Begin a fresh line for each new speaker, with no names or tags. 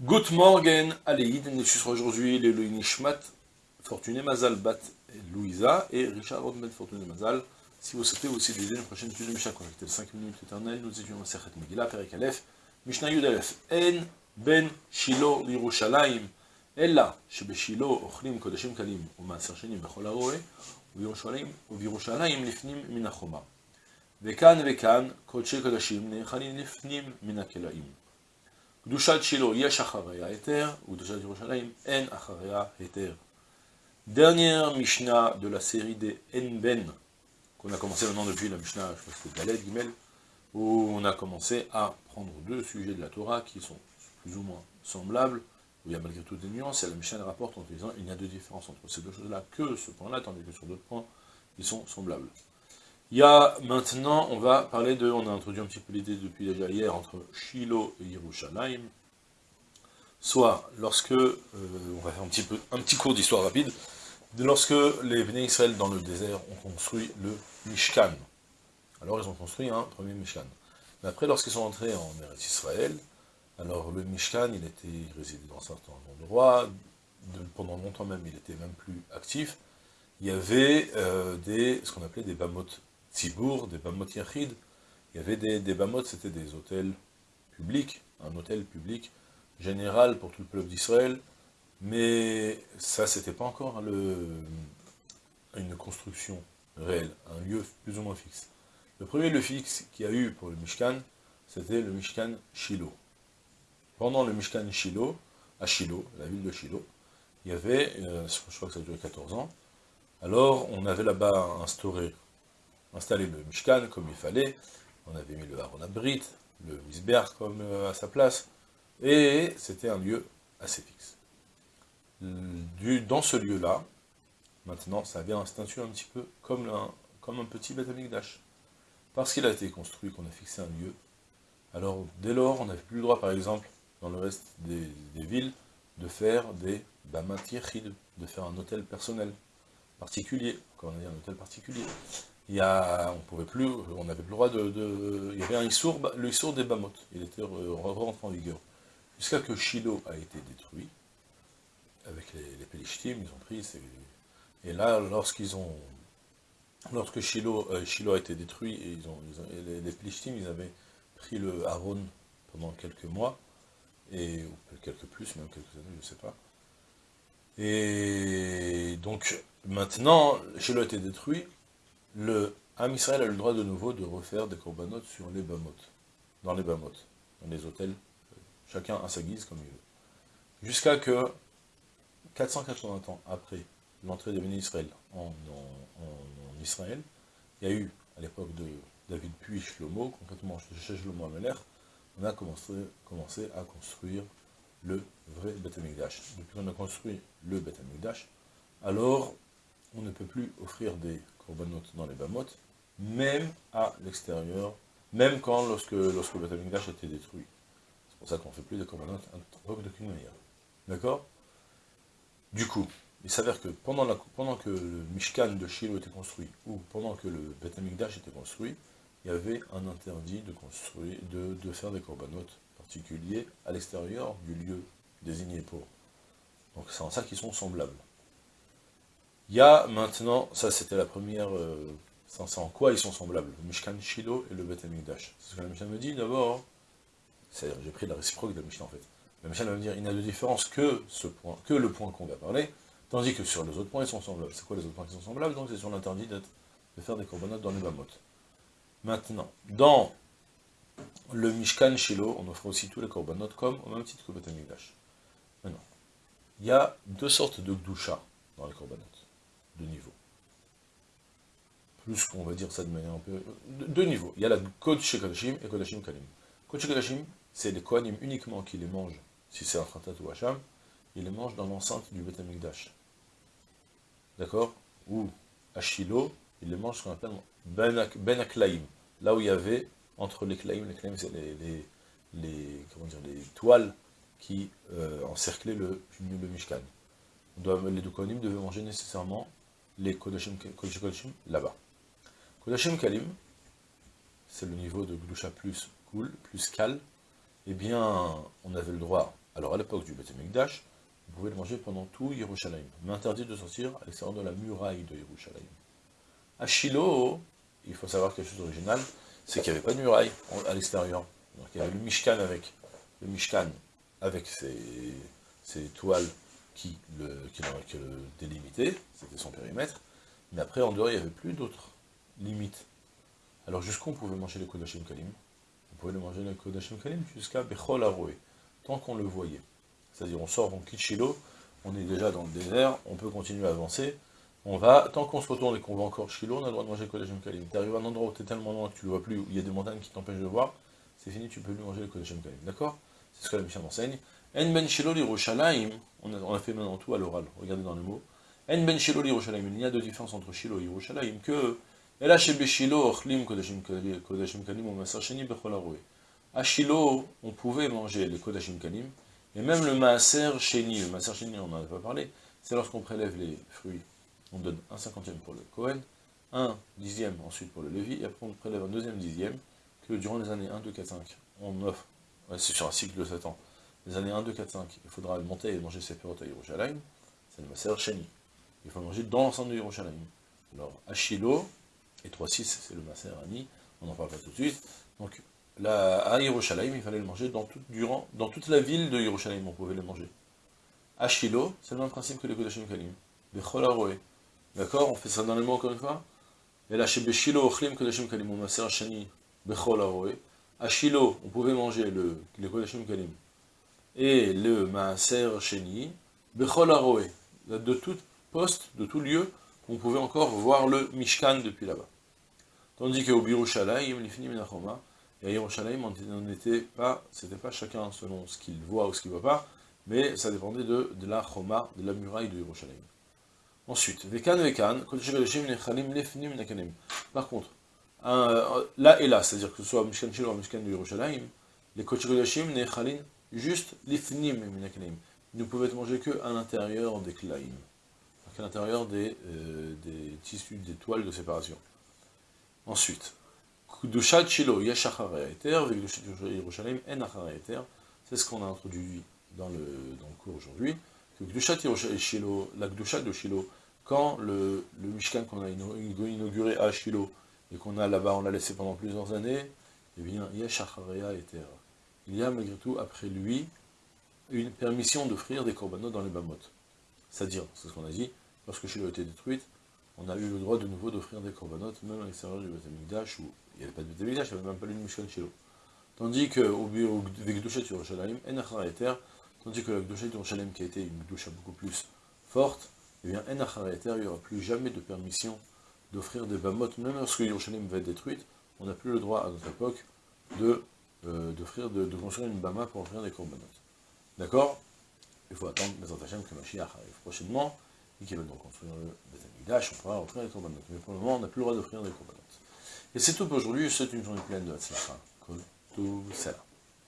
Good morgen, Aleïd, nous sommes aujourd'hui le Nishmat, Fortuné Mazal Bat Louisa et Richard Rodman Fortuné Mazal. Si vous souhaitez aussi dédier une prochaine étude de Mishnah connectée de 5 minutes éternelles, nous étudions Sechet Megillah, Perek Aleph, Mishnah Yud Aleph, En Ben Shilo Lirushalayim, Ella, שבשילה אוכלים קודשים קלים ומעשר שנים בכל הרועה, ובירושלים לפנים מן החומה. וכאן וכאן קודשי קודשים נאכלים לפנים מן הכלאים. קדושת שילה יש אחריה היתר, וקדושת ירושלים אין אחריה היתר. Dernière Mishnah de la série des Enben, qu'on a commencé maintenant depuis la Mishnah, je crois que c'était Galet, Gimel, où on a commencé à prendre deux sujets de la Torah qui sont plus ou moins semblables, où il y a malgré tout des nuances, et la Mishnah rapporte en disant il y a deux différences entre ces deux choses-là que ce point-là, tandis que sur d'autres points, ils sont semblables. Il y a maintenant, on va parler de, on a introduit un petit peu l'idée depuis déjà hier, entre Shiloh et Yerushalayim, soit lorsque, euh, on va faire un petit, peu, un petit cours d'histoire rapide, lorsque les Béné Israël dans le désert ont construit le Mishkan. Alors ils ont construit un premier Mishkan. Mais après, lorsqu'ils sont entrés en Eretz Israël, alors le Mishkan, il était il résidait dans certains endroits, pendant longtemps même, il était même plus actif. Il y avait euh, des, ce qu'on appelait des Bamot Tzibour, des Bamot Yachid. Il y avait des, des Bamot, c'était des hôtels publics, un hôtel public général pour tout le peuple d'Israël, mais ça, c'était pas encore le, une construction réelle, un lieu plus ou moins fixe. Le premier lieu fixe qu'il y a eu pour le Mishkan, c'était le Mishkan Shiloh. Pendant le Mishkan Shiloh, à Shiloh, la ville de Shiloh, il y avait, euh, je crois que ça a duré 14 ans, alors on avait là-bas instauré, installé le Mishkan comme il fallait, on avait mis le Aaron Abrit, le Misber comme euh, à sa place, et c'était un lieu assez fixe. Dans ce lieu-là, maintenant, ça vient statut un petit peu comme un, comme un petit Beth Amikdash. Parce qu'il a été construit, qu'on a fixé un lieu, alors dès lors, on n'avait plus le droit, par exemple, dans le reste des, villes, de faire des Bamatirchid, de faire un hôtel personnel, particulier, comme on a dit, un hôtel particulier. Il y on pouvait plus, n'avait plus le droit de, il y avait un Issour, le des Bamot, il était rentré en vigueur. Jusqu'à que Shiloh a été détruit, avec les, les ils ont pris, et là, lorsqu'ils ont, lorsque Shiloh, euh, a été détruit, les, les ils avaient pris le Aaron pendant quelques mois, et ou quelques plus, même quelques années, je ne sais pas. Et donc, maintenant, Shiloh a été détruit, le Ham Israël a le droit de nouveau de refaire des corbanotes sur les Bamot, dans les Bamot, dans les hôtels, chacun à sa guise comme il veut. Jusqu'à que, 480 ans après l'entrée des bénis Israël en, Israël, il y a eu, à l'époque de David puis Shlomo, concrètement chez Shlomo Ameler, on a commencé, à construire le vrai Beth. Depuis qu'on a construit le Beth alors on ne peut plus offrir des dans les Bamot, même à l'extérieur, même quand, lorsque, lorsque le Beth Amikdash a été détruit. C'est pour ça qu'on ne fait plus des corbanotes d'aucune manière. D'accord? Du coup, il s'avère que pendant, la, pendant, que le Mishkan de Shiloh était construit, ou pendant que le Beth Amikdash était construit, il y avait un interdit de, construire, de, faire des corbanotes particuliers à l'extérieur du lieu désigné pour. Donc c'est en ça qu'ils sont semblables. Il y a maintenant, ça c'était la première, euh, c'est en quoi ils sont semblables, le Mishkan Shiloh et le Beth Amikdash. C'est ce que la Mishnah me dit d'abord, j'ai pris la réciproque de la Mishnah en fait. La Mishnah va me dire, il n'y a de différence que, ce point, que le point qu'on va parler, tandis que sur les autres points ils sont semblables. C'est quoi les autres points qui sont semblables? Donc c'est sur l'interdit de faire des corbanotes dans les Bamot. Maintenant, dans le Mishkan Shiloh, on offre aussi tous les korbanot comme au même titre que le Betamigdash. Maintenant, il y a deux sortes de gdusha dans les korbanot, deux niveaux. Plus qu'on va dire ça de manière un peu... Deux niveaux. Il y a la Kodesh et Kodashim Kalim. Kodesh c'est les Kohanim uniquement qui les mangent, si c'est un Khatat ou Hacham, ils les mangent dans l'enceinte du Betamigdash. D'accord? Ou à Shiloh, ils les mangent ce qu'on appelle Ben, ben là où il y avait, entre les claims, les claims c'est les, les, comment dire, les toiles qui euh, encerclaient le, le Mishkan. les deux devaient manger nécessairement les Kodashim, Kodashim là-bas. Kodashim Kalim, c'est le niveau de Glusha plus cool, plus cal, eh bien, on avait le droit Alors à l'époque du Beth Amikdash, vous pouvez le manger pendant tout Yerushalayim, mais interdit de sortir à l'extérieur de la muraille de Yerushalayim. À Shiloh, il faut savoir quelque chose d'original, c'est qu'il n'y avait pas de muraille à l'extérieur. Il y avait le Mishkan avec, le Mishkan avec ses, toiles qui le, qui le délimitaient, c'était son périmètre, mais après en dehors il n'y avait plus d'autres limites. Alors jusqu'où on pouvait manger le Kodashim Kalim? On pouvait le manger le Kodashim Kalim jusqu'à Bechol Aroé, tant qu'on le voyait. C'est-à-dire on sort, on quitte Shiloh, on est déjà dans le désert, on peut continuer à avancer, on va, tant qu'on se retourne et qu'on va encore Shiloh, on a le droit de manger le Kodashim Kalim. Tu arrives à un endroit où tu es tellement loin que tu ne le vois plus, où il y a des montagnes qui t'empêchent de voir, c'est fini, tu peux plus manger le Kodashim Kalim. D'accord? C'est ce que la mission enseigne. En ben Shiloh on, a fait maintenant tout à l'oral, regardez dans le mot. En ben l'Irushalayim, il y a deux différences entre Shiloh et Yerushalayim, que. À Shiloh, on pouvait manger le Kodashim Kalim, et même le Maaser Sheni, le Maaser Sheni, on n'en a pas parlé, c'est lorsqu'on prélève les fruits on donne un cinquantième pour le Cohen, un dixième ensuite pour le Lévi, et après on prélève un deuxième dixième, que durant les années 1, 2, 4, 5, on offre, c'est sur un cycle de 7 ans, les années 1, 2, 4, 5, il faudra monter et manger ses pérotes à Yerushalayim, c'est le Maser Sheni. Il faut manger dans l'ensemble de Yerushalayim. Alors, à Shiloh, et 3, 6, c'est le Maser Ani, on n'en parle pas tout de suite, donc là, à Yerushalayim, il fallait le manger dans, tout, durant, dans toute la ville de Yerushalayim, on pouvait le manger. À Shiloh, c'est le même principe que les Kodashim Kalim. Bechol Aroé. D'accord? On fait ça dans les mots encore une fois? Et là, chez Beshilo, Ochlim, Kodashim Kalim, Maser Shani, Bechol Aroé. À Shiloh, on pouvait manger le, le Kodashim Kalim et le Maaser Sheni. De tout poste, de tout lieu, on pouvait encore voir le Mishkan depuis là-bas. Tandis qu'au Birushalayim, l'Ifnim Minachoma, et à Yerushalayim, on n'était pas, c'était pas chacun selon ce qu'il voit ou ce qu'il ne voit pas, mais ça dépendait de, la Choma, de la muraille de Yerushalayim. Ensuite, Vekan Vekan, Par contre, là et là, c'est-à dire que ce soit Mishkan Shilo ou Mishkan de Yerushalayim, les Kodesh juste l'Ifnim Minakanim. Ils ne être mangés qu'à l'intérieur des Klaim, à l'intérieur des, euh, des tissus, des toiles de séparation. Ensuite, Shilo En c'est ce qu'on a introduit dans le, cours aujourd'hui, que Shilo, la Kudushat de Shilo, quand le, le Mishkan qu'on a inauguré à Shiloh, et qu'on a là-bas, on l'a laissé pendant plusieurs années, eh bien, Yeshacharea Eter. Il y a malgré tout, après lui, une permission d'offrir des corbanotes dans les bamotes. C'est-à-dire, c'est ce qu'on a dit, lorsque Shiloh a été détruite, on a eu le droit de nouveau d'offrir des corbanotes, même à l'extérieur du Beth où il n'y avait pas de Beth il n'y avait même pas le Mishkan Shiloh. Tandis que, au Vegdushet Yerushalayim, Enachar Eter, tandis que la Gdushet Yerushalayim, qui a été une douche beaucoup plus forte, eh bien, il n'y aura plus jamais de permission d'offrir des bamotes, même lorsque Yerushalayim va être détruite, on n'a plus le droit à notre époque de, euh, d'offrir, de, construire une bama pour offrir des corbanotes. D'accord? Il faut attendre les Hashem que Mashiach arrive prochainement, et qu'il va donc construire le Beth on pourra offrir des corbanotes. Mais pour le moment, on n'a plus le droit d'offrir des corbanotes. Et c'est tout pour aujourd'hui, c'est une journée pleine de Hatzlacha. Tout cela.